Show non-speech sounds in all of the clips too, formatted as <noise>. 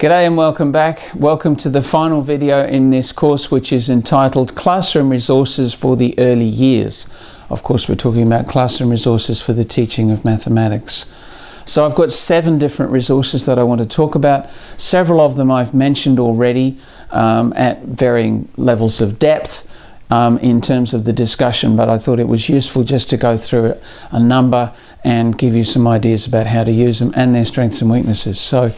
G'day and welcome back. Welcome to the final video in this course which is entitled Classroom Resources for the Early Years. Of course we're talking about classroom resources for the teaching of mathematics. So I've got seven different resources that I want to talk about. Several of them I've mentioned already um, at varying levels of depth um, in terms of the discussion, but I thought it was useful just to go through a number and give you some ideas about how to use them and their strengths and weaknesses. So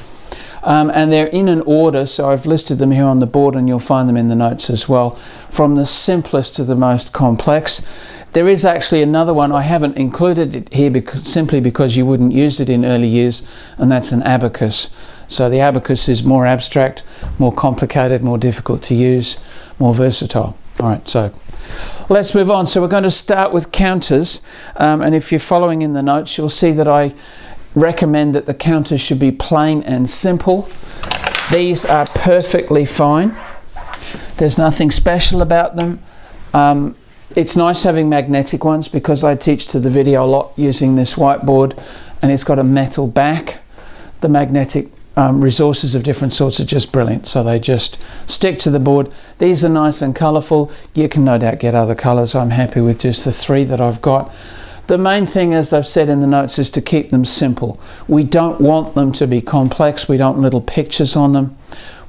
um, and they're in an order, so I've listed them here on the board and you'll find them in the notes as well, from the simplest to the most complex. There is actually another one, I haven't included it here because, simply because you wouldn't use it in early years, and that's an abacus. So the abacus is more abstract, more complicated, more difficult to use, more versatile. All right, so let's move on. So we're going to start with counters, um, and if you're following in the notes, you'll see that I recommend that the counters should be plain and simple. These are perfectly fine. There's nothing special about them. Um, it's nice having magnetic ones because I teach to the video a lot using this whiteboard and it's got a metal back. The magnetic um, resources of different sorts are just brilliant. So they just stick to the board. These are nice and colourful. You can no doubt get other colours. I'm happy with just the three that I've got. The main thing, as I've said in the notes, is to keep them simple. We don't want them to be complex. We don't want little pictures on them.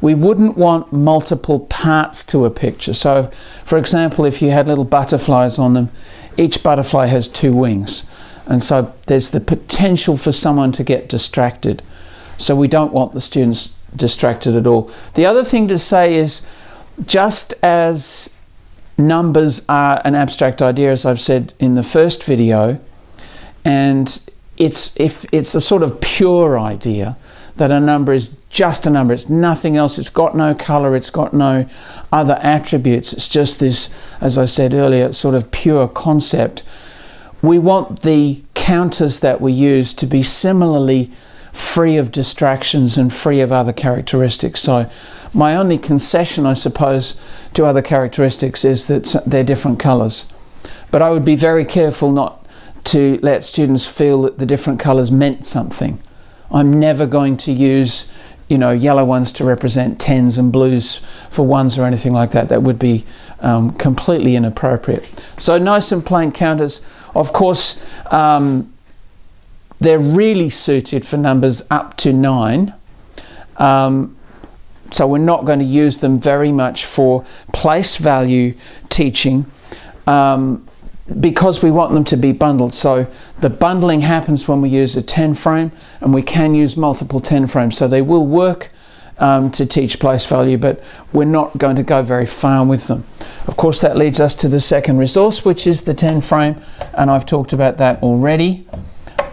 We wouldn't want multiple parts to a picture. So, for example, if you had little butterflies on them, each butterfly has two wings. And so there's the potential for someone to get distracted. So we don't want the students distracted at all. The other thing to say is just as numbers are an abstract idea, as I've said in the first video, and it's if it's a sort of pure idea that a number is just a number, it's nothing else, it's got no color, it's got no other attributes, it's just this, as I said earlier, sort of pure concept. We want the counters that we use to be similarly free of distractions and free of other characteristics. So my only concession, I suppose, to other characteristics is that they're different colours. But I would be very careful not to let students feel that the different colours meant something. I'm never going to use you know, yellow ones to represent tens and blues for ones or anything like that. That would be um, completely inappropriate. So nice and plain counters. Of course, um, they're really suited for numbers up to nine. Um, so we're not going to use them very much for place value teaching um, because we want them to be bundled. So the bundling happens when we use a 10 frame and we can use multiple 10 frames. So they will work um, to teach place value, but we're not going to go very far with them. Of course, that leads us to the second resource, which is the 10 frame, and I've talked about that already.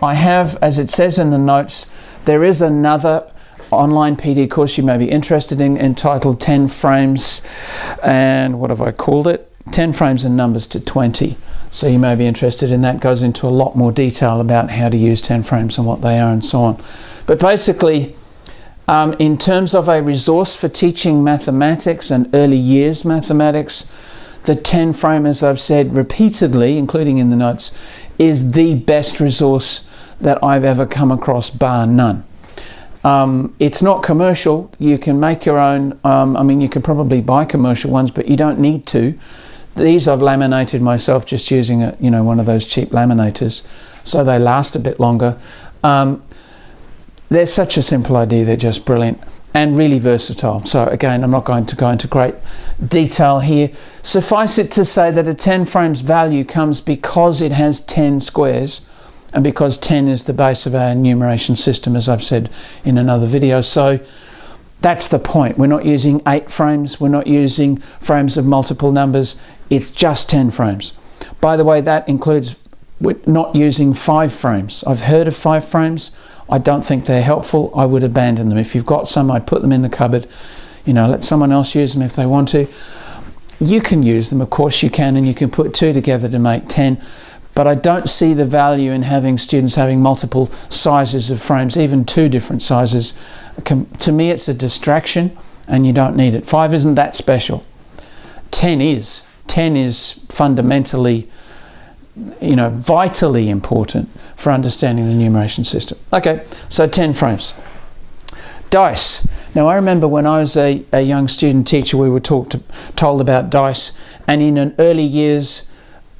I have, as it says in the notes, there is another online PD course you may be interested in entitled 10 frames and what have I called it? 10 frames and numbers to 20. So you may be interested in that. Goes into a lot more detail about how to use 10 frames and what they are and so on. But basically, um, in terms of a resource for teaching mathematics and early years mathematics, the 10 frame, as I've said repeatedly, including in the notes, is the best resource that I've ever come across, bar none. Um, it's not commercial. You can make your own. Um, I mean, you can probably buy commercial ones, but you don't need to. These I've laminated myself just using a, you know, one of those cheap laminators, so they last a bit longer. Um, they're such a simple idea. They're just brilliant and really versatile. So again, I'm not going to go into great detail here. Suffice it to say that a 10 frames value comes because it has 10 squares and because 10 is the base of our enumeration system, as I've said in another video. So that's the point. We're not using eight frames. We're not using frames of multiple numbers. It's just 10 frames. By the way, that includes not using five frames. I've heard of five frames. I don't think they're helpful. I would abandon them. If you've got some, I'd put them in the cupboard. You know, let someone else use them if they want to. You can use them, of course you can, and you can put two together to make 10 but I don't see the value in having students having multiple sizes of frames, even two different sizes. To me, it's a distraction and you don't need it. Five isn't that special. 10 is. 10 is fundamentally, you know, vitally important for understanding the enumeration system. Okay, so 10 frames. Dice. Now, I remember when I was a, a young student teacher, we were talked to, told about dice, and in an early years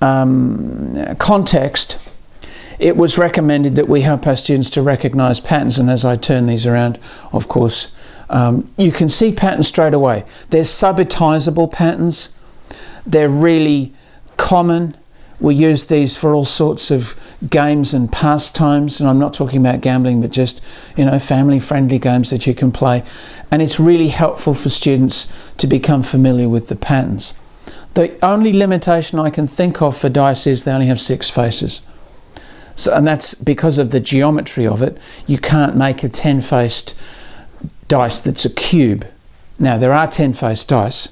um, context, it was recommended that we help our students to recognize patterns. And as I turn these around, of course, um, you can see patterns straight away. They're subitizable patterns, they're really common. We use these for all sorts of games and pastimes, and I'm not talking about gambling, but just you know family-friendly games that you can play. And it's really helpful for students to become familiar with the patterns. The only limitation I can think of for dice is they only have six faces. So, and that's because of the geometry of it. You can't make a 10-faced dice that's a cube. Now, there are 10-faced dice,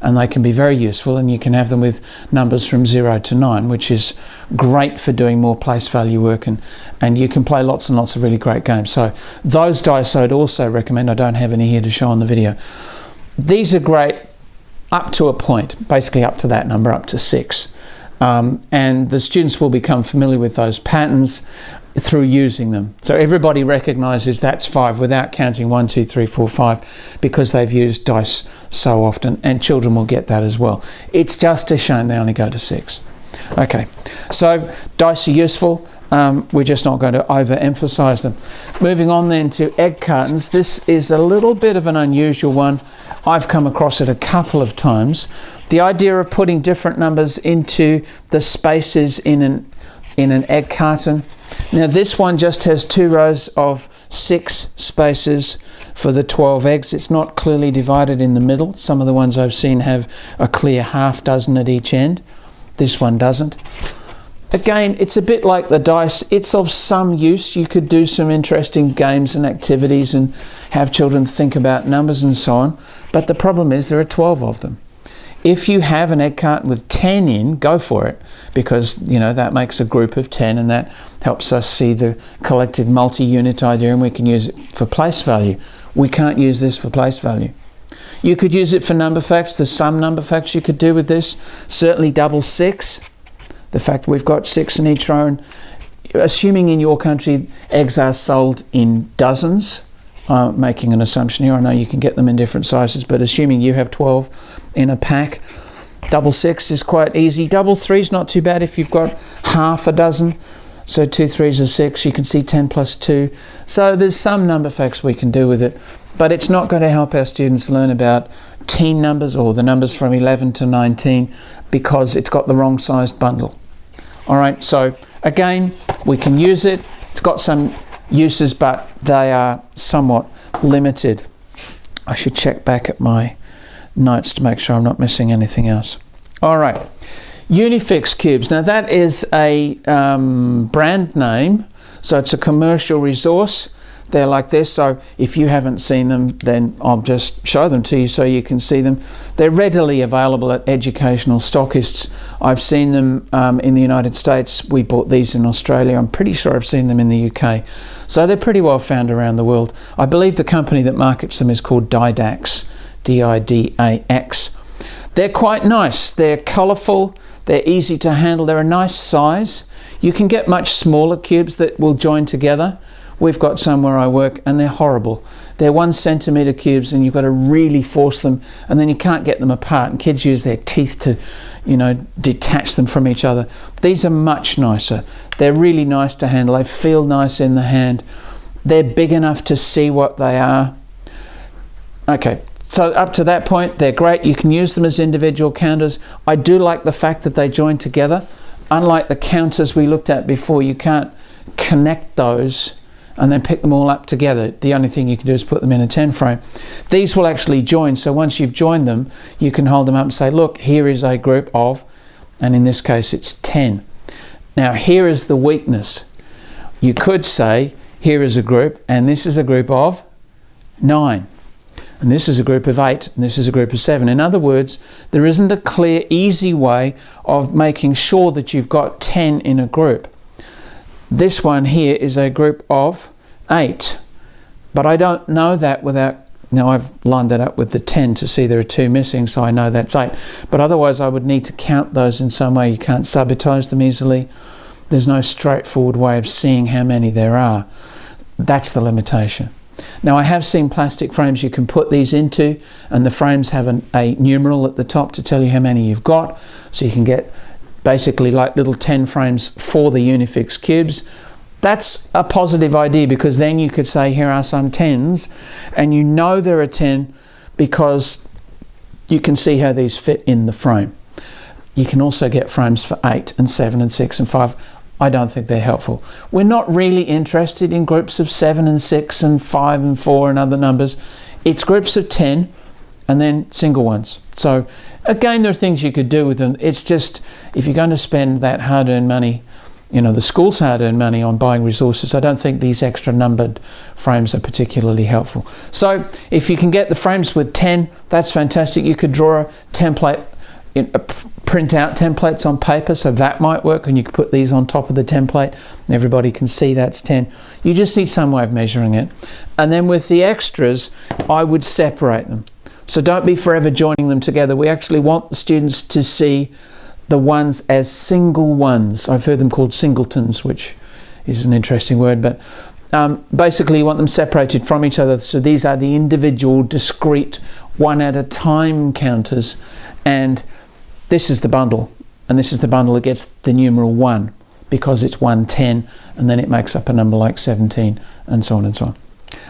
and they can be very useful, and you can have them with numbers from 0 to 9, which is great for doing more place value work, and, and you can play lots and lots of really great games. So those dice I'd also recommend. I don't have any here to show on the video. These are great up to a point, basically up to that number, up to 6. Um, and the students will become familiar with those patterns through using them. So everybody recognizes that's five without counting one, two, three, four, five, because they've used dice so often, and children will get that as well. It's just a shame they only go to six. Okay, so dice are useful. Um, we're just not going to overemphasize them. Moving on then to egg cartons. This is a little bit of an unusual one. I've come across it a couple of times. The idea of putting different numbers into the spaces in an in an egg carton. Now this one just has two rows of six spaces for the 12 eggs. It's not clearly divided in the middle. Some of the ones I've seen have a clear half dozen at each end. This one doesn't. Again, it's a bit like the dice. It's of some use. You could do some interesting games and activities and have children think about numbers and so on. But the problem is there are 12 of them. If you have an egg carton with 10 in, go for it because you know that makes a group of 10 and that helps us see the collective multi-unit idea and we can use it for place value. We can't use this for place value. You could use it for number facts. There's some number facts you could do with this. Certainly double six. The fact that we've got six in each row. Assuming in your country eggs are sold in dozens, I'm making an assumption here. I know you can get them in different sizes, but assuming you have 12 in a pack, double six is quite easy. Double three is not too bad if you've got half a dozen. So two threes are six. You can see 10 plus two. So there's some number facts we can do with it, but it's not going to help our students learn about teen numbers or the numbers from 11 to 19 because it's got the wrong sized bundle. All right, so again, we can use it. It's got some uses, but they are somewhat limited. I should check back at my notes to make sure I'm not missing anything else. All right, Unifix cubes. Now that is a um, brand name, so it's a commercial resource. They're like this, so if you haven't seen them, then I'll just show them to you so you can see them. They're readily available at educational stockists. I've seen them um, in the United States. We bought these in Australia. I'm pretty sure I've seen them in the UK. So they're pretty well found around the world. I believe the company that markets them is called Didax, D-I-D-A-X. They're quite nice. They're colourful. They're easy to handle. They're a nice size. You can get much smaller cubes that will join together. We've got some where I work and they're horrible. They're one centimetre cubes and you've got to really force them and then you can't get them apart and kids use their teeth to, you know, detach them from each other. These are much nicer. They're really nice to handle. They feel nice in the hand. They're big enough to see what they are. Okay, so up to that point, they're great. You can use them as individual counters. I do like the fact that they join together. Unlike the counters we looked at before, you can't connect those and then pick them all up together. The only thing you can do is put them in a 10 frame. These will actually join, so once you've joined them, you can hold them up and say, look, here is a group of, and in this case it's 10. Now here is the weakness. You could say, here is a group, and this is a group of 9 and this is a group of eight, and this is a group of seven. In other words, there isn't a clear, easy way of making sure that you've got 10 in a group. This one here is a group of eight, but I don't know that without now I've lined that up with the 10 to see there are two missing, so I know that's 8. But otherwise I would need to count those in some way. You can't subitize them easily. There's no straightforward way of seeing how many there are. That's the limitation. Now I have seen plastic frames you can put these into and the frames have an, a numeral at the top to tell you how many you've got. So you can get basically like little 10 frames for the Unifix cubes. That's a positive idea because then you could say here are some 10s and you know there are 10 because you can see how these fit in the frame. You can also get frames for 8 and 7 and 6 and 5. I don't think they're helpful. We're not really interested in groups of 7 and 6 and 5 and 4 and other numbers. It's groups of 10 and then single ones. So again, there are things you could do with them. It's just, if you're going to spend that hard-earned money, you know, the school's hard-earned money on buying resources, I don't think these extra numbered frames are particularly helpful. So if you can get the frames with 10, that's fantastic. You could draw a template uh, print out templates on paper, so that might work, and you could put these on top of the template, and everybody can see that's 10. You just need some way of measuring it. And then with the extras, I would separate them. So don't be forever joining them together. We actually want the students to see the ones as single ones. I've heard them called singletons, which is an interesting word, but um, basically you want them separated from each other. So these are the individual, discrete, one at a time counters, and this is the bundle, and this is the bundle that gets the numeral 1 because it's 110, and then it makes up a number like 17, and so on and so on.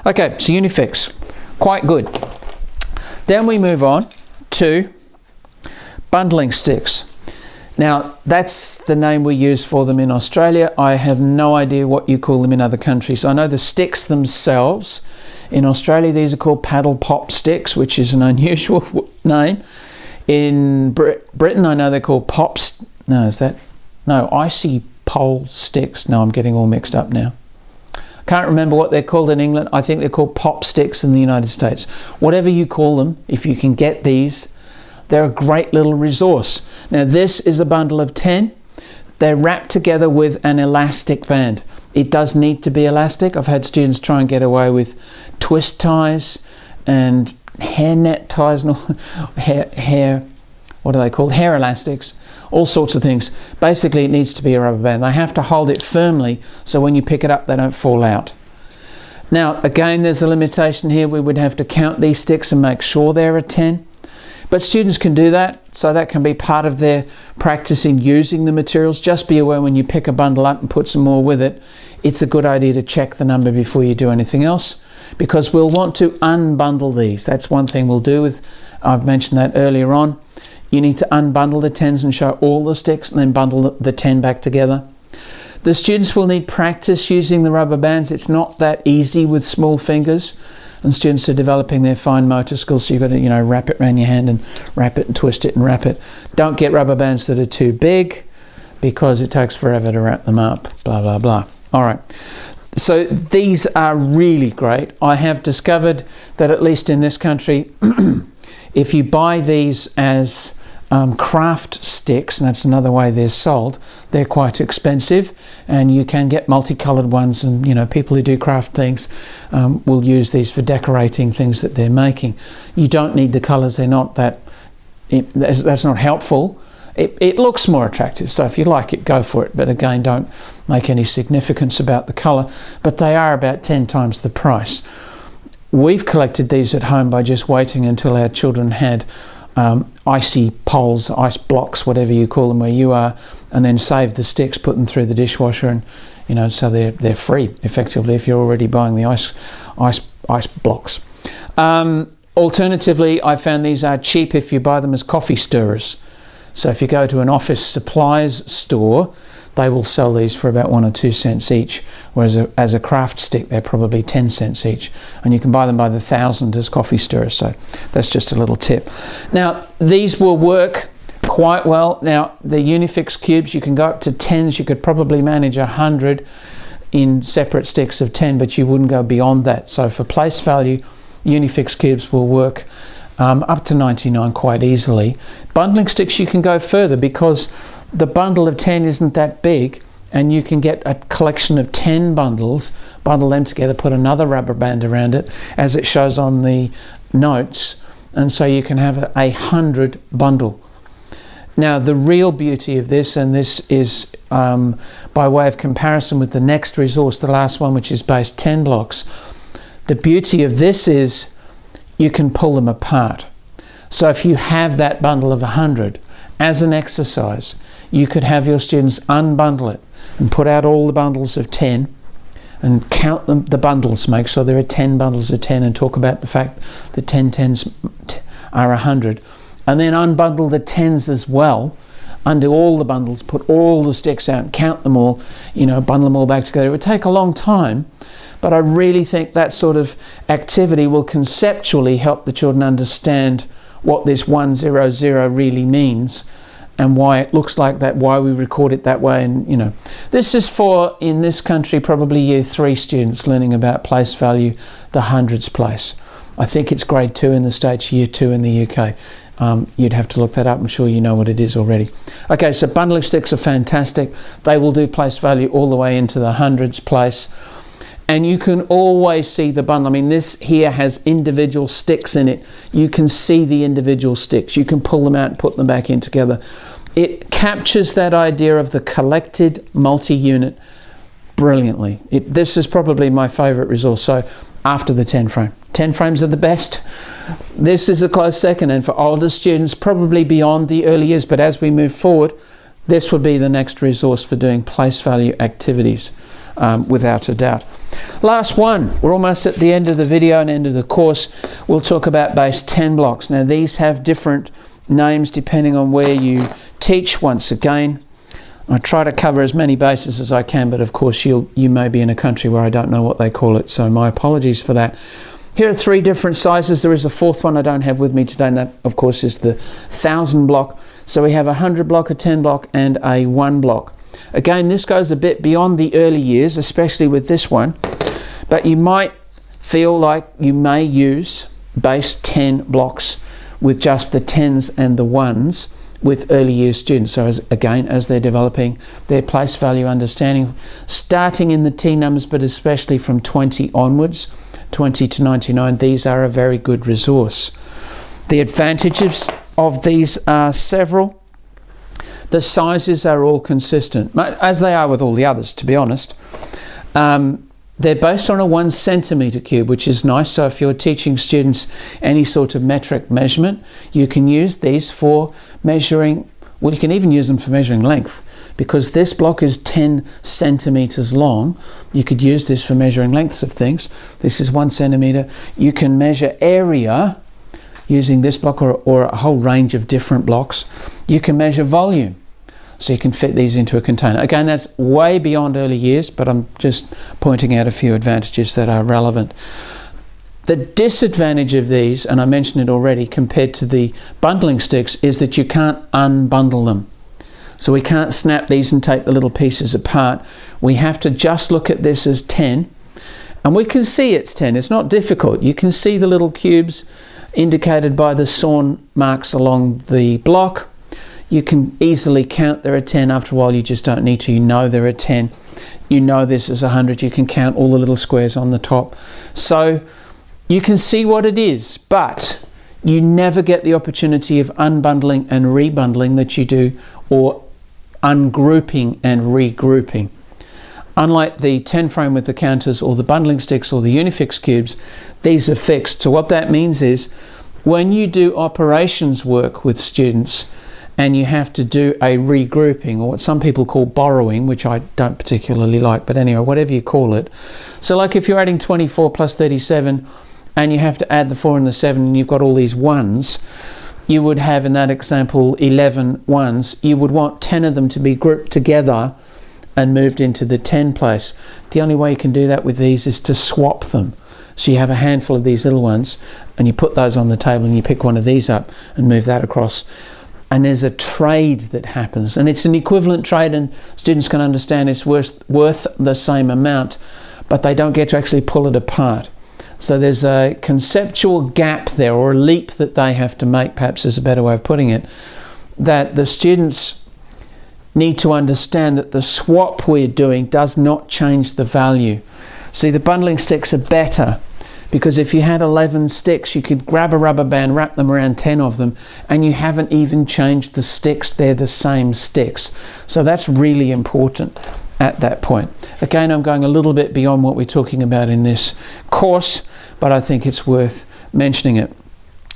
Okay, so Unifix, quite good. Then we move on to bundling sticks. Now, that's the name we use for them in Australia. I have no idea what you call them in other countries. I know the sticks themselves. In Australia, these are called paddle pop sticks, which is an <laughs> unusual name. In Brit Britain, I know they're called pops. No, is that? No, icy pole sticks. No, I'm getting all mixed up now. Can't remember what they're called in England. I think they're called pop sticks in the United States. Whatever you call them, if you can get these, they're a great little resource. Now this is a bundle of 10. They're wrapped together with an elastic band. It does need to be elastic. I've had students try and get away with twist ties and hair net ties, no, <laughs> hair, hair, what are they called? Hair elastics, all sorts of things. Basically, it needs to be a rubber band. They have to hold it firmly so when you pick it up, they don't fall out. Now, again, there's a limitation here. We would have to count these sticks and make sure they're a 10. But students can do that, so that can be part of their practice in using the materials. Just be aware when you pick a bundle up and put some more with it, it's a good idea to check the number before you do anything else because we'll want to unbundle these. That's one thing we'll do with, I've mentioned that earlier on. You need to unbundle the 10s and show all the sticks and then bundle the 10 back together. The students will need practice using the rubber bands. It's not that easy with small fingers. And students are developing their fine motor skills so you've got to you know wrap it around your hand and wrap it and twist it and wrap it. Don't get rubber bands that are too big because it takes forever to wrap them up blah blah blah. All right. So these are really great. I have discovered that at least in this country <clears throat> if you buy these as um, craft sticks, and that's another way they're sold. They're quite expensive, and you can get multicolored ones. And you know, people who do craft things um, will use these for decorating things that they're making. You don't need the colors; they're not that. It, that's, that's not helpful. It, it, looks more attractive, so if you like it, go for it. But again, don't make any significance about the colour. But they are about 10 times the price. We've collected these at home by just waiting until our children had um, icy poles, ice blocks, whatever you call them where you are, and then save the sticks, put them through the dishwasher, and you know, so they're they're free effectively if you're already buying the ice ice ice blocks. Um, alternatively, I found these are cheap if you buy them as coffee stirrers. So if you go to an office supplies store, they will sell these for about one or two cents each, whereas a, as a craft stick, they're probably 10 cents each. And you can buy them by the thousand as coffee stirrers, so that's just a little tip. Now, these will work quite well. Now, the Unifix cubes, you can go up to 10s, you could probably manage a 100 in separate sticks of 10, but you wouldn't go beyond that. So for place value, Unifix cubes will work um, up to 99 quite easily. Bundling sticks, you can go further because the bundle of 10 isn't that big and you can get a collection of 10 bundles, bundle them together, put another rubber band around it as it shows on the notes and so you can have a, a hundred bundle. Now the real beauty of this, and this is um, by way of comparison with the next resource, the last one which is base 10 blocks, The beauty of this is you can pull them apart. So if you have that bundle of 100 as an exercise, you could have your students unbundle it and put out all the bundles of 10 and count them, the bundles, make sure there are 10 bundles of 10 and talk about the fact that 10 tens are 100. And then unbundle the 10s as well, undo all the bundles, put all the sticks out, count them all, you know, bundle them all back together. It would take a long time, but I really think that sort of activity will conceptually help the children understand what this 100 really means and why it looks like that, why we record it that way. And, you know, this is for, in this country, probably year three students learning about place value, the hundreds place. I think it's grade two in the States, year two in the UK. Um, you'd have to look that up. I'm sure you know what it is already. Okay, so bundling sticks are fantastic. They will do place value all the way into the hundreds place. And you can always see the bundle. I mean, this here has individual sticks in it. You can see the individual sticks. You can pull them out and put them back in together. It captures that idea of the collected multi-unit brilliantly. It, this is probably my favorite resource. So after the 10 frame. 10 frames are the best. This is a close second and for older students probably beyond the early years but as we move forward this would be the next resource for doing place value activities um, without a doubt. Last one, we're almost at the end of the video and end of the course. We'll talk about base 10 blocks. Now these have different names depending on where you teach once again. I try to cover as many bases as I can, but of course you you may be in a country where I don't know what they call it, so my apologies for that. Here are three different sizes. There is a fourth one I don't have with me today, and that, of course, is the 1,000 block. So we have a 100 block, a 10 block, and a 1 block. Again, this goes a bit beyond the early years, especially with this one, but you might feel like you may use base 10 blocks with just the 10s and the 1s with early year students. So as, again, as they're developing their place value understanding, starting in the teen numbers, but especially from 20 onwards, 20 to 99, these are a very good resource. The advantages of these are several. The sizes are all consistent, as they are with all the others, to be honest. Um, they're based on a one centimetre cube, which is nice. So if you're teaching students any sort of metric measurement, you can use these for measuring, well, you can even use them for measuring length because this block is 10 centimetres long. You could use this for measuring lengths of things. This is one centimetre. You can measure area using this block or, or a whole range of different blocks. You can measure volume so you can fit these into a container. Again, that's way beyond early years, but I'm just pointing out a few advantages that are relevant. The disadvantage of these, and I mentioned it already, compared to the bundling sticks, is that you can't unbundle them. So we can't snap these and take the little pieces apart. We have to just look at this as 10, and we can see it's 10. It's not difficult. You can see the little cubes indicated by the sawn marks along the block you can easily count there are 10 after a while you just don't need to. You know there are 10 you know this is 100 you can count all the little squares on the top. So you can see what it is but you never get the opportunity of unbundling and rebundling that you do or ungrouping and regrouping. Unlike the 10 frame with the counters or the bundling sticks or the unifix cubes these are fixed. So what that means is when you do operations work with students and you have to do a regrouping or what some people call borrowing which I don't particularly like but anyway whatever you call it. So like if you're adding 24 plus 37 and you have to add the 4 and the 7 and you've got all these ones you would have in that example 11 ones. You would want 10 of them to be grouped together and moved into the 10 place. The only way you can do that with these is to swap them. So you have a handful of these little ones and you put those on the table and you pick one of these up and move that across and there's a trade that happens. And it's an equivalent trade and students can understand it's worth, worth the same amount but they don't get to actually pull it apart. So there's a conceptual gap there or a leap that they have to make perhaps is a better way of putting it that the students need to understand that the swap we're doing does not change the value. See the bundling sticks are better because if you had 11 sticks you could grab a rubber band wrap them around 10 of them and you haven't even changed the sticks they're the same sticks so that's really important at that point. Again, I'm going a little bit beyond what we're talking about in this course, but I think it's worth mentioning it.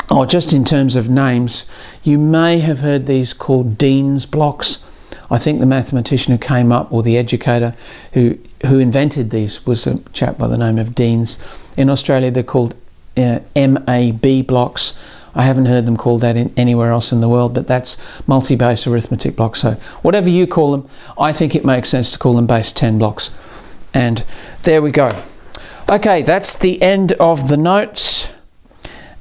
Oh, just in terms of names, you may have heard these called Dienes blocks. I think the mathematician who came up, or the educator who, who invented these, was a chap by the name of Dienes. In Australia, they're called uh, MAB blocks. I haven't heard them called that in anywhere else in the world, but that's multi-base arithmetic blocks. So whatever you call them, I think it makes sense to call them base 10 blocks. And there we go. Okay, that's the end of the notes.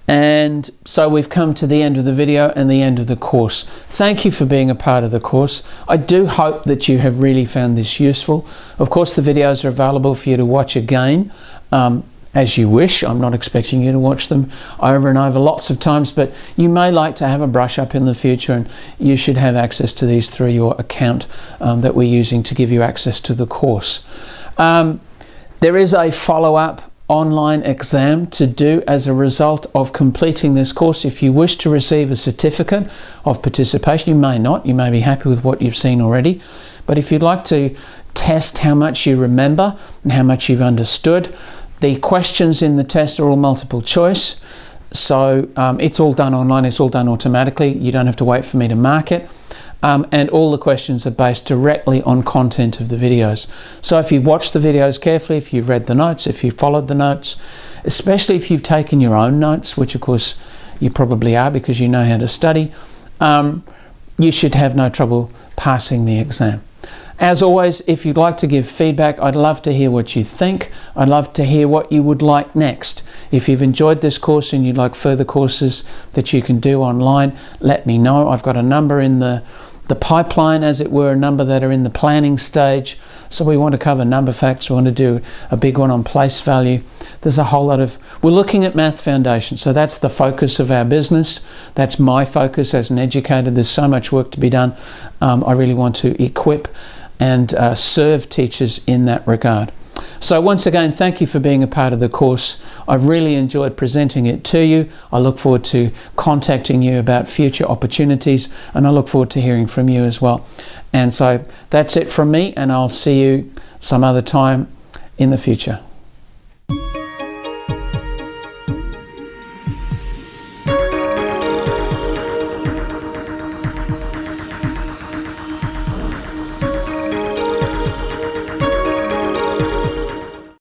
And so we've come to the end of the video and the end of the course. Thank you for being a part of the course. I do hope that you have really found this useful. Of course, the videos are available for you to watch again um, as you wish. I'm not expecting you to watch them over and over lots of times, but you may like to have a brush up in the future and you should have access to these through your account um, that we're using to give you access to the course. Um, there is a follow-up online exam to do as a result of completing this course. If you wish to receive a certificate of participation, you may not, you may be happy with what you've seen already, but if you'd like to test how much you remember and how much you've understood, the questions in the test are all multiple choice, so um, it's all done online, it's all done automatically, you don't have to wait for me to mark it um, and all the questions are based directly on content of the videos. So if you've watched the videos carefully, if you've read the notes, if you've followed the notes, especially if you've taken your own notes, which of course you probably are because you know how to study, um, you should have no trouble passing the exam. As always, if you'd like to give feedback, I'd love to hear what you think. I'd love to hear what you would like next. If you've enjoyed this course and you'd like further courses that you can do online, let me know. I've got a number in the the pipeline, as it were, a number that are in the planning stage. So we want to cover number facts. We want to do a big one on place value. There's a whole lot of, we're looking at math foundation. So that's the focus of our business. That's my focus as an educator. There's so much work to be done. Um, I really want to equip and uh, serve teachers in that regard. So once again, thank you for being a part of the course. I've really enjoyed presenting it to you. I look forward to contacting you about future opportunities and I look forward to hearing from you as well. And so that's it from me and I'll see you some other time in the future.